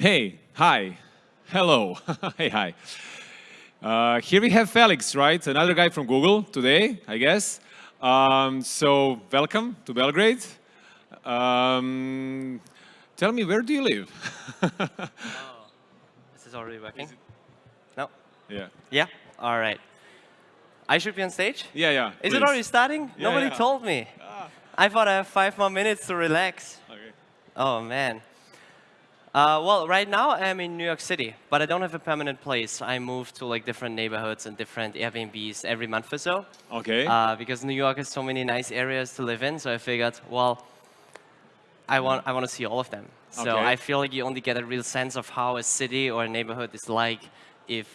Hey, hi, hello, hey, hi. Uh, here we have Felix, right? Another guy from Google today, I guess. Um, so welcome to Belgrade. Um, tell me, where do you live? oh, this is already working? Is no? Yeah. Yeah? All right. I should be on stage? Yeah, yeah. Is please. it already starting? Yeah, Nobody yeah. told me. Ah. I thought I have five more minutes to relax. Okay. Oh, man. Uh, well, right now I'm in New York City, but I don't have a permanent place. I move to like different neighborhoods and different Airbnbs every month or so. Okay. Uh, because New York has so many nice areas to live in, so I figured, well, I want I want to see all of them. So Okay. I feel like you only get a real sense of how a city or a neighborhood is like if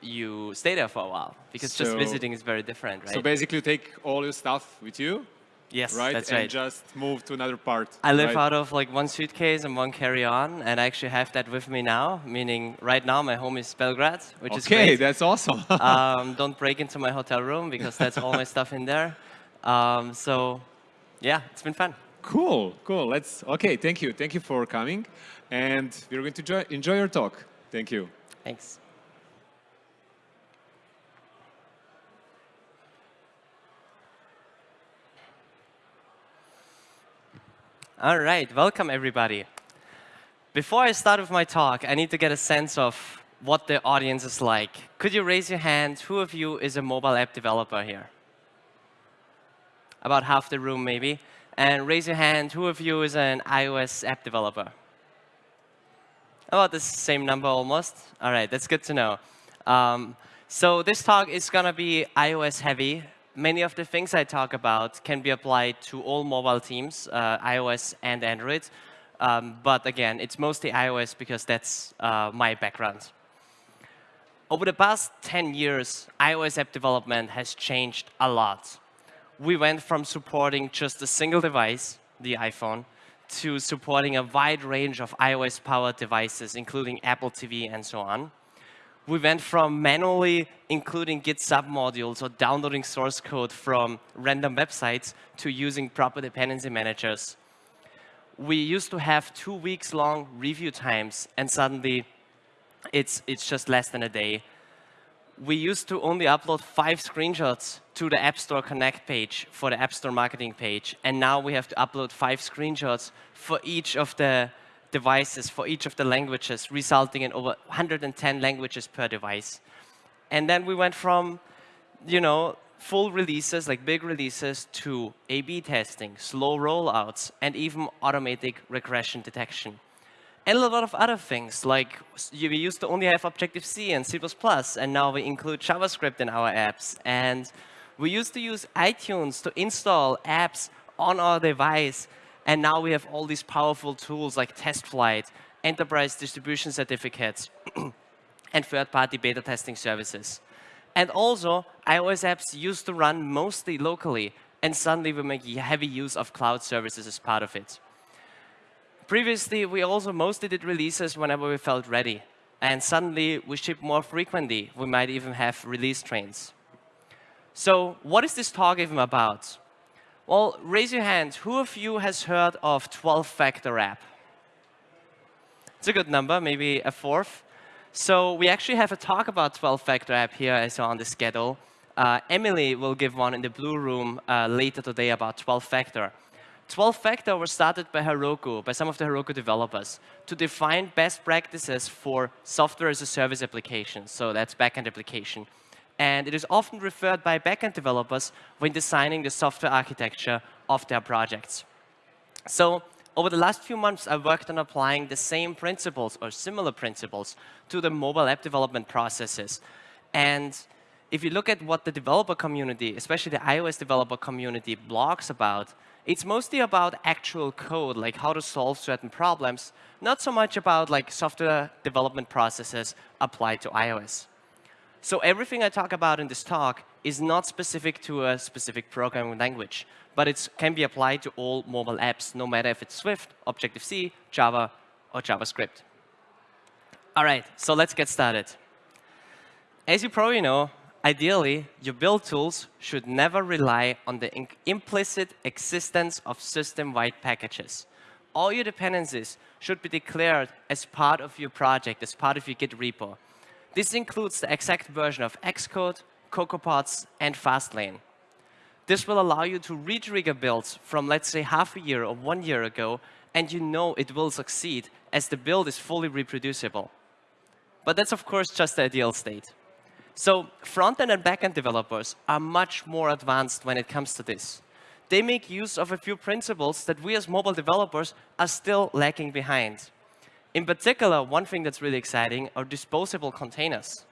you stay there for a while, because just visiting is very different, right? So basically, you take all your stuff with you, yes, right? that's and right. just move to another part. I live right? out of like one suitcase and one carry-on, and I actually have that with me now, meaning right now my home is Belgrade, which is great. Okay, that's awesome. um, don't break into my hotel room because that's all my stuff in there. Um, so, yeah, it's been fun. cool, cool. Let's. Okay, thank you, thank you for coming, and we're going to enjoy, enjoy your talk. Thank you. Thanks. All right, welcome everybody. Before I start with my talk, I need to get a sense of what the audience is like. Could you raise your hand? Who of you is a mobile app developer here? About half the room, maybe. And raise your hand, who of you is an iOS app developer? About the same number almost. All right, that's good to know. Um, so this talk is going to be iOS heavy. Many of the things I talk about can be applied to all mobile teams, uh, iOS and Android. Um, but again, it's mostly iOS because that's uh, my background. Over the past 10 years, iOS app development has changed a lot. We went from supporting just a single device, the iPhone, to supporting a wide range of iOS-powered devices, including Apple TV and so on. We went from manually including Git submodules or downloading source code from random websites to using proper dependency managers. We used to have two weeks long review times, and suddenly it's, it's just less than a day. We used to only upload five screenshots to the App Store Connect page for the App Store marketing page, and now we have to upload five screenshots for each of the devices, for each of the languages, resulting in over 110 languages per device. And then we went from, you know, full releases, like big releases, to A-B testing, slow rollouts, and even automatic regression detection. And a lot of other things, like we used to only have Objective-C and C++, and now we include JavaScript in our apps. And we used to use iTunes to install apps on our device, and now we have all these powerful tools like TestFlight, enterprise distribution certificates, and third-party beta testing services. And also, iOS apps used to run mostly locally, and suddenly we make heavy use of cloud services as part of it. Previously, we also mostly did releases whenever we felt ready. And suddenly, we ship more frequently. We might even have release trains. So what is this talk even about? Well, raise your hand. Who of you has heard of 12-factor app? It's a good number, maybe a fourth. So we actually have a talk about 12-factor app here as on the schedule. Uh, Emily will give one in the blue room uh, later today about 12-factor. 12-factor was started by Heroku, by some of the Heroku developers, to define best practices for software as a service applications. So that's backend application. And it is often referred by backend developers when designing the software architecture of their projects. So over the last few months, I've worked on applying the same principles or similar principles to the mobile app development processes. And if you look at what the developer community, especially the iOS developer community, blogs about, it's mostly about actual code, like how to solve certain problems, not so much about like software development processes applied to iOS. So everything I talk about in this talk is not specific to a specific programming language, but it can be applied to all mobile apps, no matter if it's Swift, Objective-C, Java, or JavaScript. All right, so let's get started. As you probably know, ideally, your build tools should never rely on the implicit existence of system-wide packages. all your dependencies should be declared as part of your project, as part of your Git repo. This includes the exact version of Xcode, CocoaPods, and Fastlane. This will allow you to retrigger builds from, let's say, half a year or one year ago, and you know it will succeed as the build is fully reproducible. But that's, of course, just the ideal state. So front-end and back-end developers are much more advanced when it comes to this. They make use of a few principles that we as mobile developers are still lacking behind. In particular, one thing that's really exciting are disposable containers.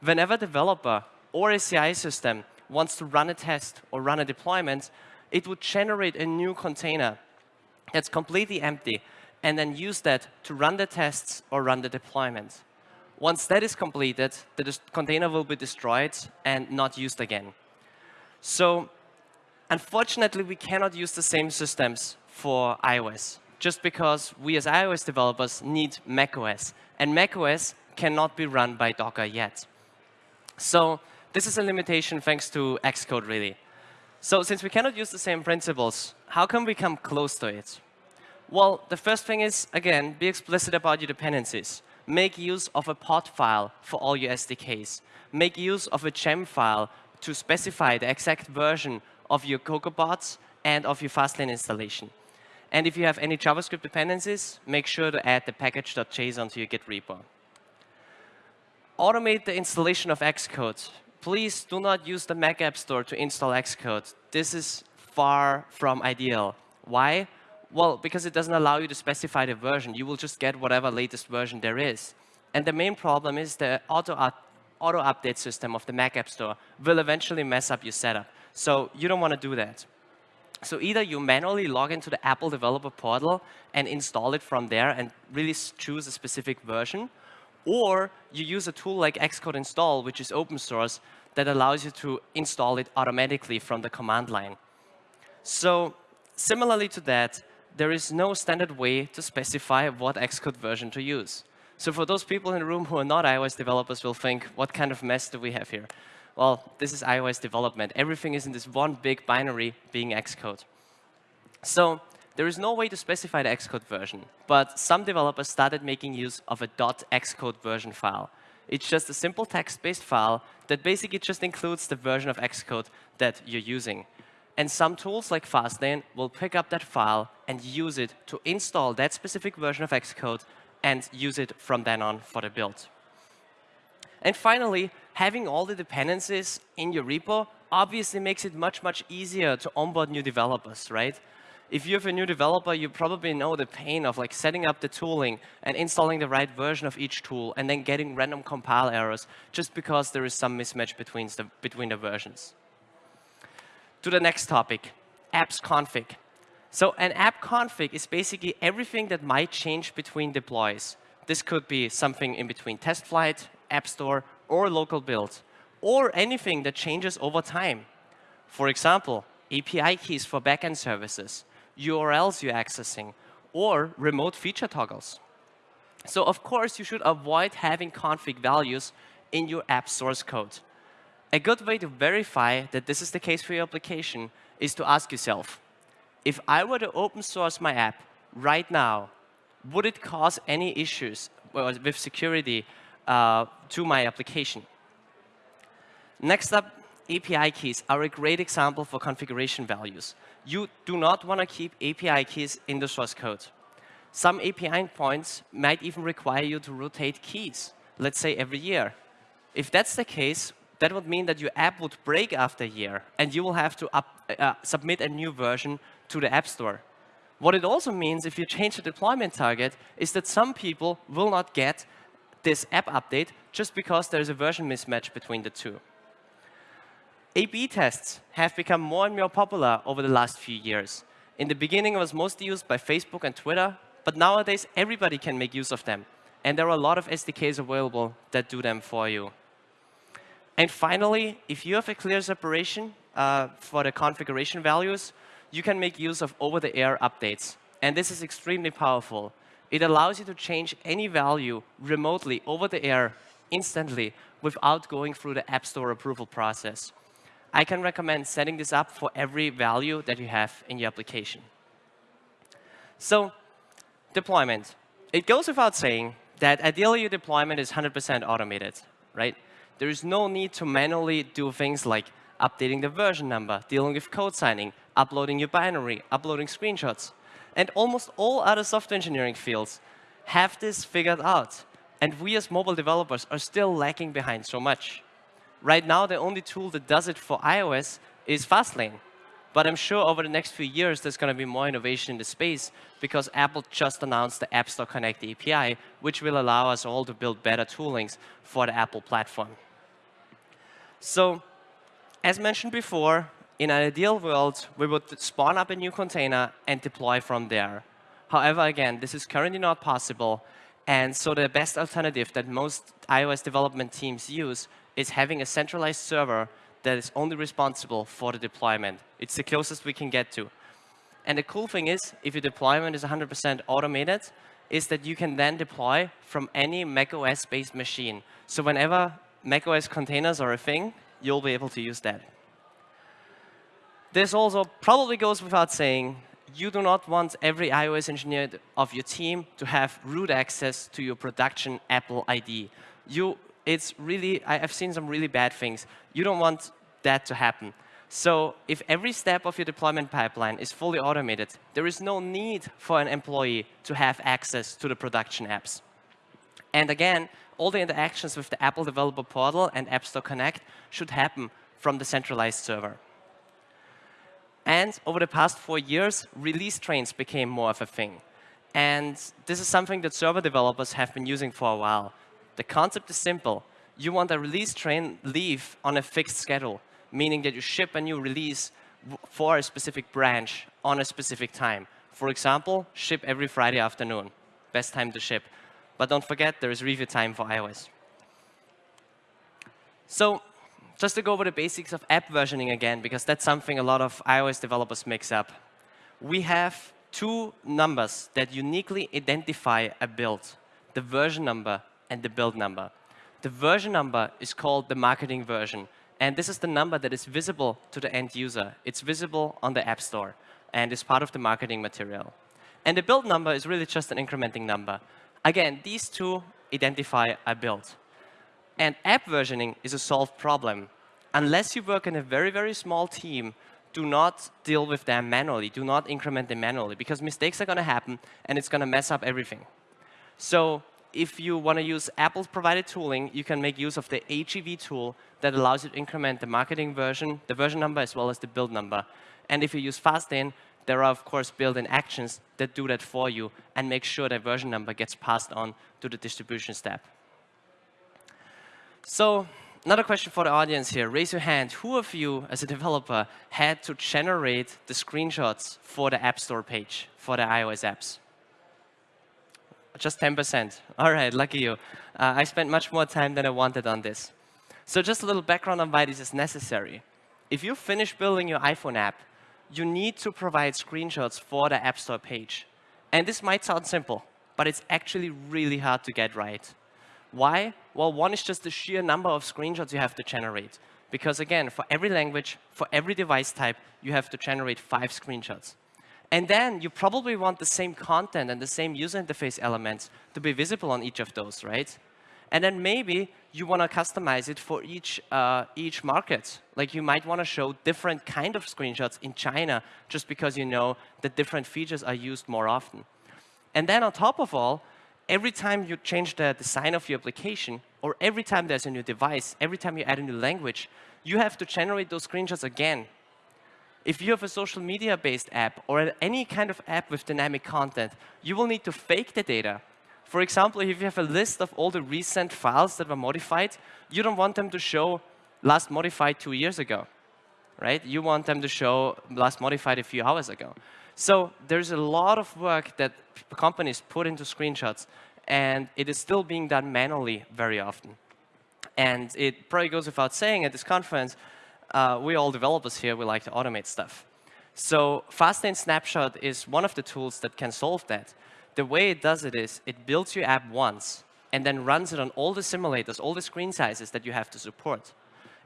Whenever a developer or a CI system wants to run a test or run a deployment, it would generate a new container that's completely empty and then use that to run the tests or run the deployment. Once that is completed, the container will be destroyed and not used again. So unfortunately, we cannot use the same systems for iOS, just because we as iOS developers need macOS. And macOS cannot be run by Docker yet. So this is a limitation thanks to Xcode, really. So since we cannot use the same principles, how can we come close to it? Well, the first thing is, again, be explicit about your dependencies make use of a Podfile for all your SDKs. Make use of a Gemfile to specify the exact version of your CocoaPods and of your Fastlane installation. And if you have any JavaScript dependencies, make sure to add the package.json to your Git repo. Automate the installation of Xcode. Please do not use the Mac App Store to install Xcode. This is far from ideal. Why? Well, because it doesn't allow you to specify the version. You will just get whatever latest version there is. And the main problem is the auto, auto update system of the Mac App Store will eventually mess up your setup. So you don't want to do that. So either you manually log into the Apple developer portal and install it from there and really choose a specific version, or you use a tool like Xcode install, which is open source, that allows you to install it automatically from the command line. So similarly to that, there is no standard way to specify what Xcode version to use. So for those people in the room who are not iOS developers will think, what kind of mess do we have here? Well, this is iOS development. Everything is in this one big binary being Xcode. So there is no way to specify the Xcode version, but some developers started making use of a .xcode version file. It's just a simple text-based file that basically just includes the version of Xcode that you're using. And some tools like Fastlane will pick up that file and use it to install that specific version of Xcode and use it from then on for the build. And finally, having all the dependencies in your repo obviously makes it much, much easier to onboard new developers, right? If you have a new developer, you probably know the pain of like setting up the tooling and installing the right version of each tool and then getting random compile errors just because there is some mismatch between the, between the versions to the next topic, apps config. So an app config is basically everything that might change between deploys. This could be something in between TestFlight, app store, or local build, or anything that changes over time. For example, API keys for backend services, URLs you're accessing, or remote feature toggles. So of course, you should avoid having config values in your app source code. A good way to verify that this is the case for your application is to ask yourself, if I were to open source my app right now, would it cause any issues with security uh, to my application? Next up, API keys are a great example for configuration values. You do not want to keep API keys in the source code. Some API endpoints might even require you to rotate keys, let's say every year. If that's the case, that would mean that your app would break after a year, and you will have to up, uh, submit a new version to the App Store. What it also means, if you change the deployment target, is that some people will not get this app update just because there's a version mismatch between the two. A-B tests have become more and more popular over the last few years. In the beginning, it was mostly used by Facebook and Twitter, but nowadays, everybody can make use of them. And there are a lot of SDKs available that do them for you. And finally, if you have a clear separation uh, for the configuration values, you can make use of over-the-air updates. And this is extremely powerful. It allows you to change any value remotely over the air instantly without going through the App Store approval process. I can recommend setting this up for every value that you have in your application. So deployment. It goes without saying that ideally your deployment is 100% automated, right? There is no need to manually do things like updating the version number, dealing with code signing, uploading your binary, uploading screenshots. And almost all other software engineering fields have this figured out. And we as mobile developers are still lacking behind so much. Right now, the only tool that does it for iOS is Fastlane. But I'm sure over the next few years, there's going to be more innovation in the space because Apple just announced the App Store Connect API, which will allow us all to build better toolings for the Apple platform. So as mentioned before, in an ideal world, we would spawn up a new container and deploy from there. However, again, this is currently not possible. And so the best alternative that most iOS development teams use is having a centralized server that is only responsible for the deployment. It's the closest we can get to. And the cool thing is, if your deployment is 100% automated, is that you can then deploy from any macOS-based machine. So whenever macOS containers are a thing, you'll be able to use that. This also probably goes without saying, you do not want every iOS engineer of your team to have root access to your production Apple ID. You, it's really, I've seen some really bad things. You don't want that to happen. So if every step of your deployment pipeline is fully automated, there is no need for an employee to have access to the production apps. And again, all the interactions with the Apple Developer Portal and App Store Connect should happen from the centralized server. And over the past four years, release trains became more of a thing. And this is something that server developers have been using for a while. The concept is simple. You want a release train leave on a fixed schedule, meaning that you ship a new release for a specific branch on a specific time. For example, ship every Friday afternoon. Best time to ship. But don't forget, there is review time for iOS. So just to go over the basics of app versioning again, because that's something a lot of iOS developers mix up. We have two numbers that uniquely identify a build, the version number and the build number. The version number is called the marketing version. And this is the number that is visible to the end user. It's visible on the App Store and is part of the marketing material. And the build number is really just an incrementing number. Again, these two identify a build. And app versioning is a solved problem. Unless you work in a very, very small team, do not deal with them manually. Do not increment them manually, because mistakes are going to happen, and it's going to mess up everything. So if you want to use Apple's provided tooling, you can make use of the agvtool that allows you to increment the marketing version, the version number, as well as the build number. And if you use Fastlane, there are, of course, built-in actions that do that for you and make sure that version number gets passed on to the distribution step. So another question for the audience here. Raise your hand. Who of you, as a developer, had to generate the screenshots for the App Store page for the iOS apps? Just 10%. All right, lucky you. Uh, I spent much more time than I wanted on this. So just a little background on why this is necessary. If you finish building your iPhone app, you need to provide screenshots for the App Store page. And this might sound simple, but it's actually really hard to get right. Why? Well, one is just the sheer number of screenshots you have to generate. Because again, for every language, for every device type, you have to generate five screenshots. And then you probably want the same content and the same user interface elements to be visible on each of those, right? And then maybe you want to customize it for each, uh, each market. Like you might want to show different kind of screenshots in China just because you know that different features are used more often. And then on top of all, every time you change the design of your application, or every time there's a new device, every time you add a new language, you have to generate those screenshots again. If you have a social media-based app or any kind of app with dynamic content, you will need to fake the data. For example, if you have a list of all the recent files that were modified, you don't want them to show last modified two years ago, right? You want them to show last modified a few hours ago. So there's a lot of work that companies put into screenshots, and it is still being done manually very often. And it probably goes without saying at this conference, uh, we all developers here, we like to automate stuff. So Fastlane Snapshot is one of the tools that can solve that. The way it does it is, it builds your app once, and then runs it on all the simulators, all the screen sizes that you have to support.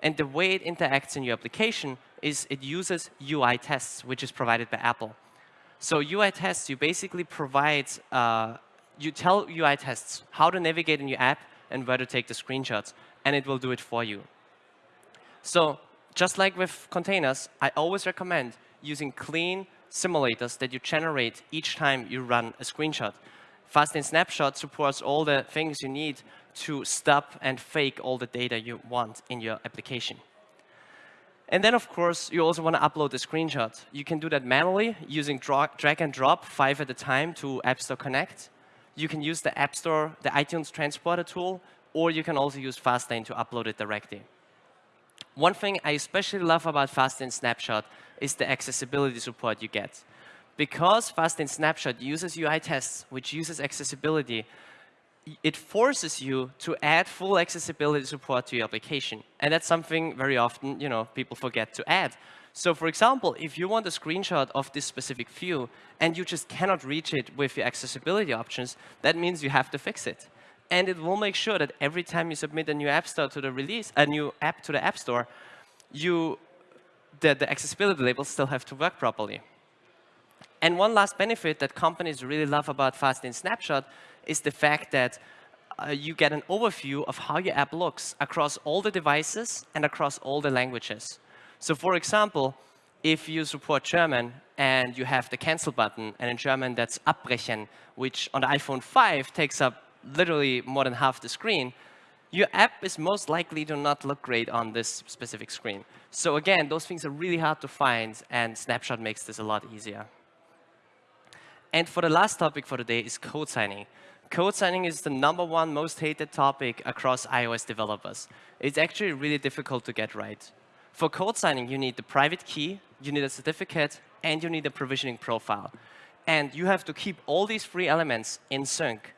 And the way it interacts in your application is it uses UI tests, which is provided by Apple. So UI tests, you basically provide, uh, you tell UI tests how to navigate in your app and where to take the screenshots, and it will do it for you. So just like with containers, I always recommend using clean simulators that you generate each time you run a screenshot. Fastlane Snapshot supports all the things you need to stop and fake all the data you want in your application. And then, of course, you also want to upload the screenshot. You can do that manually using drag and drop five at a time to App Store Connect. You can use the App Store, the iTunes Transporter tool, or you can also use Fastlane to upload it directly. One thing I especially love about Fastlane Snapshot is the accessibility support you get. Because Fastlane Snapshot uses UI tests, which uses accessibility, it forces you to add full accessibility support to your application. And that's something very often you know, people forget to add. So for example, if you want a screenshot of this specific view and you just cannot reach it with your accessibility options, that means you have to fix it. And it will make sure that every time you submit a new app store to the release, a new app to the app store, you, the, the accessibility labels still have to work properly. And one last benefit that companies really love about Fastlane Snapshot is the fact that uh, you get an overview of how your app looks across all the devices and across all the languages. So for example, if you support German and you have the cancel button, and in German that's abbrechen, which on the iPhone 5 takes up literally more than half the screen, your app is most likely to not look great on this specific screen. So again, those things are really hard to find, and Snapshot makes this a lot easier. And for the last topic for today is code signing. Code signing is the number one most hated topic across iOS developers. It's actually really difficult to get right. For code signing, you need the private key, you need a certificate, and you need a provisioning profile. And you have to keep all these three elements in sync.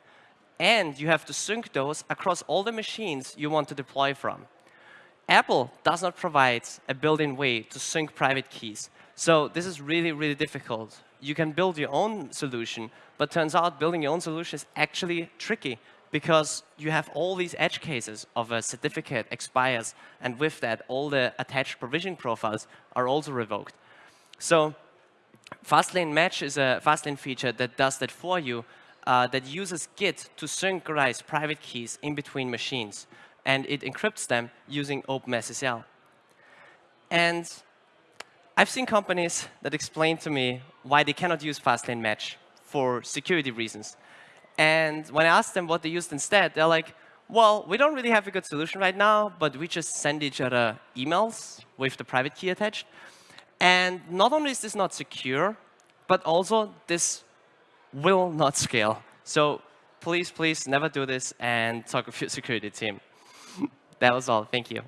And you have to sync those across all the machines you want to deploy from. Apple does not provide a built-in way to sync private keys. So this is really, really difficult. You can build your own solution, but turns out building your own solution is actually tricky because you have all these edge cases of a certificate expires, and with that, all the attached provisioning profiles are also revoked. So Fastlane Match is a Fastlane feature that does that for you, uh, that uses Git to synchronize private keys in between machines and it encrypts them using OpenSSL. And I've seen companies that explain to me why they cannot use Fastlane Match for security reasons. And when I ask them what they used instead, they're like, well, we don't really have a good solution right now, but we just send each other emails with the private key attached. And not only is this not secure, but also this will not scale. So please, please never do this and talk with your security team. That was all. Thank you.